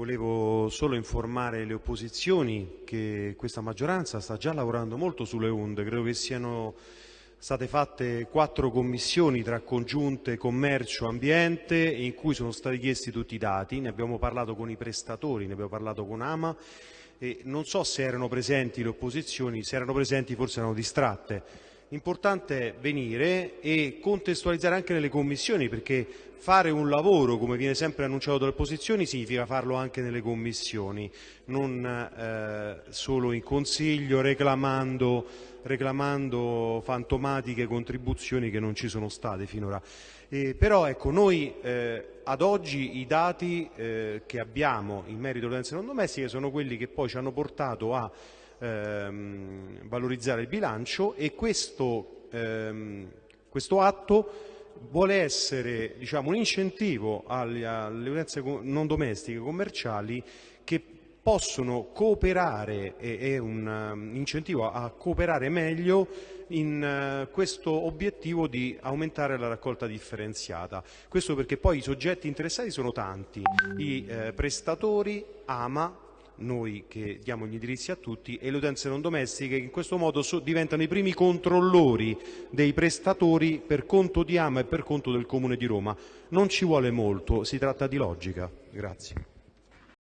Volevo solo informare le opposizioni che questa maggioranza sta già lavorando molto sulle onde, credo che siano state fatte quattro commissioni tra congiunte commercio, ambiente in cui sono stati chiesti tutti i dati, ne abbiamo parlato con i prestatori, ne abbiamo parlato con Ama e non so se erano presenti le opposizioni, se erano presenti forse erano distratte. Importante venire e contestualizzare anche nelle commissioni perché fare un lavoro, come viene sempre annunciato dalle opposizioni, significa farlo anche nelle commissioni, non eh, solo in consiglio reclamando, reclamando, fantomatiche contribuzioni che non ci sono state finora. Eh, però ecco, noi eh, ad oggi i dati eh, che abbiamo in merito alle violenze non domestiche sono quelli che poi ci hanno portato a ehm, valorizzare il bilancio e questo, ehm, questo atto vuole essere diciamo, un incentivo alle, alle violenze non domestiche commerciali che possono cooperare, è un um, incentivo a cooperare meglio in uh, questo obiettivo di aumentare la raccolta differenziata. Questo perché poi i soggetti interessati sono tanti, i eh, prestatori, AMA, noi che diamo gli indirizzi a tutti e le utenze non domestiche che in questo modo so, diventano i primi controllori dei prestatori per conto di AMA e per conto del Comune di Roma. Non ci vuole molto, si tratta di logica. Grazie.